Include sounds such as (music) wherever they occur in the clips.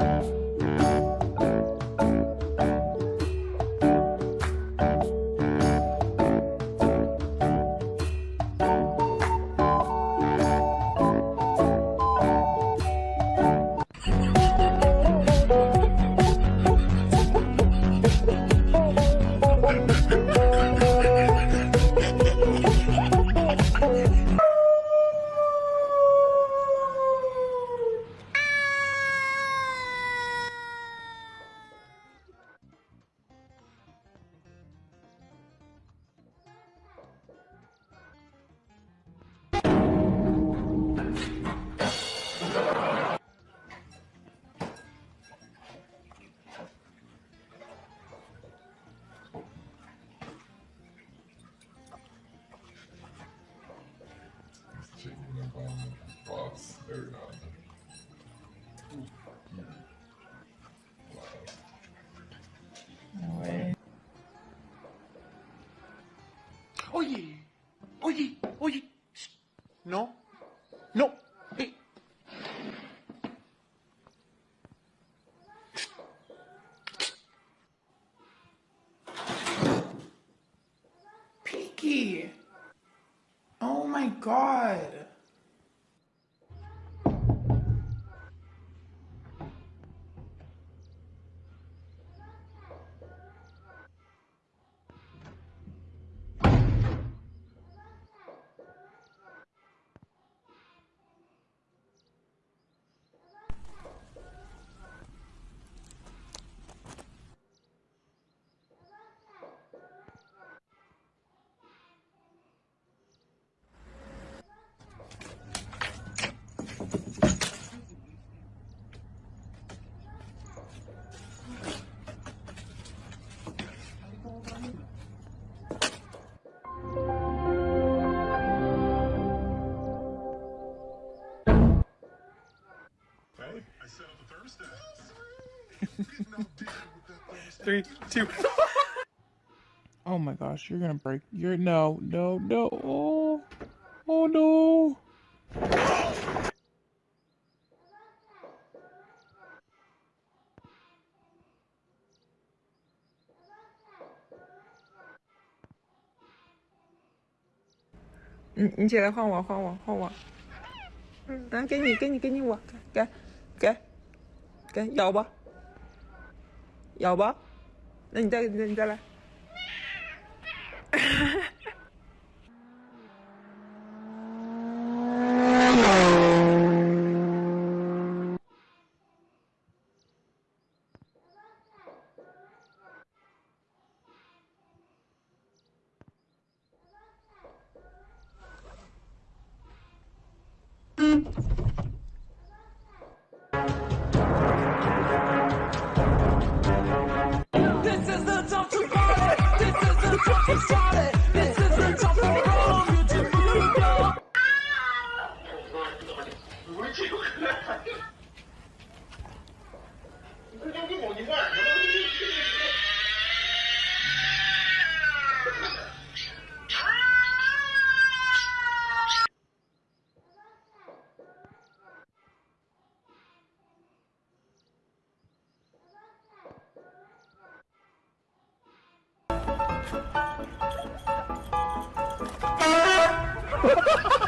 Checking up Oye, oye, oye. No, no. Hey. Peaky. Oh my god. (laughs) Three, two. (laughs) Oh my gosh, you're gonna break. You're no, no, no. Oh, oh no. Ừ, 你你起来换我，换我，换我。嗯，来，给你，给你，给你我，给， 给，咬吧，咬吧。那你再，你再，你再来。Ha ha ha!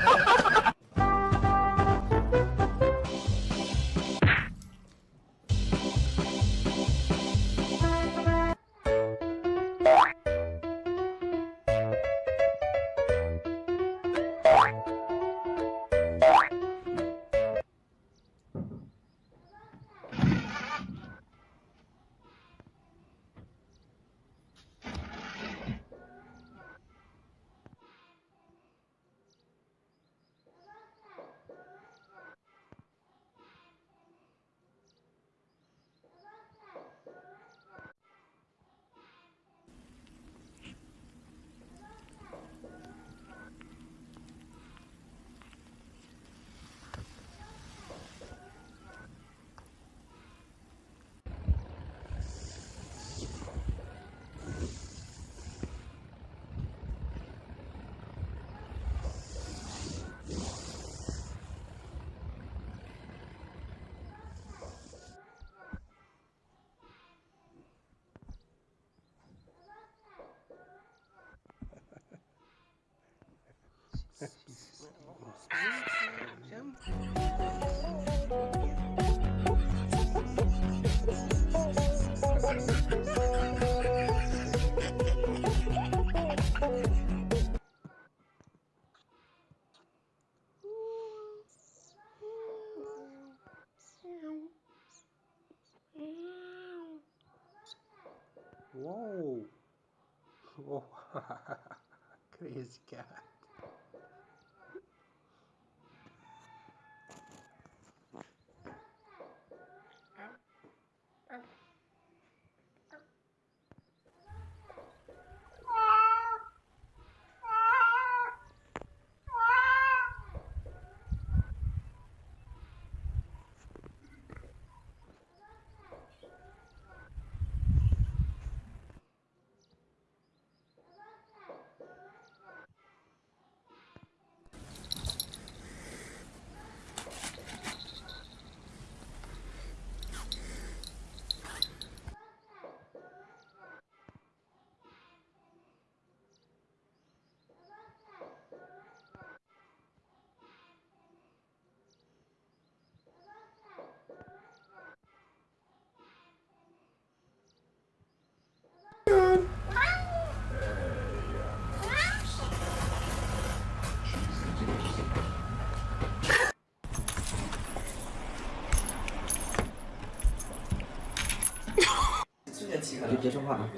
Whoa! Uou. (laughs) (laughs) Crazy cat. 就别说话啊！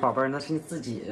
宝贝儿，那是你自己。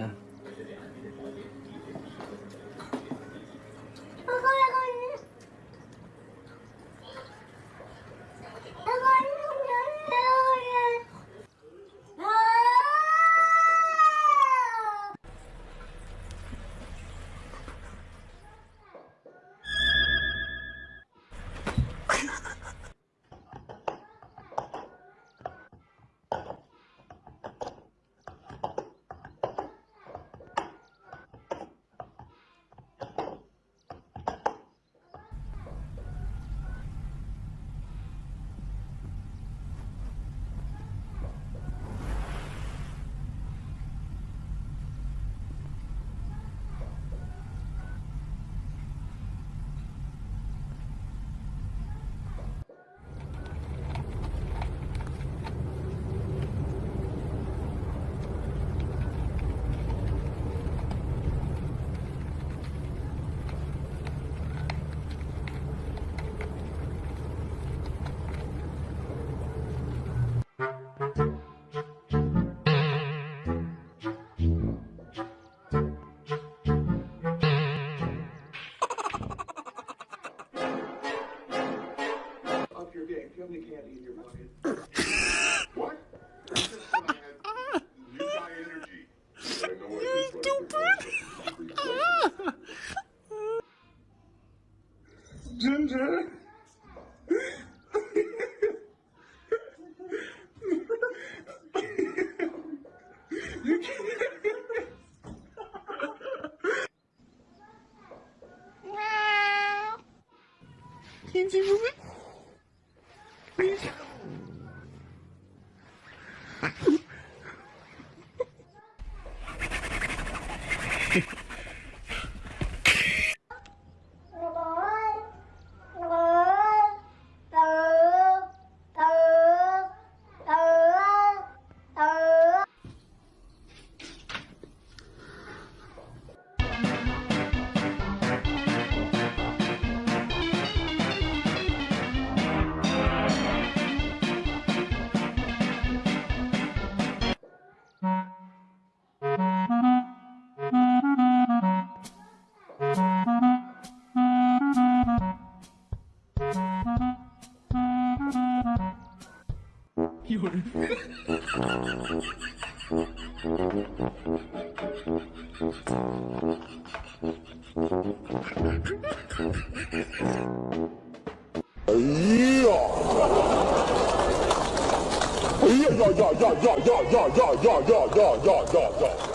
stupid. Ginger. Ginger, move it. Please. 哎呀！哎呀呀呀呀呀呀呀呀呀呀呀呀！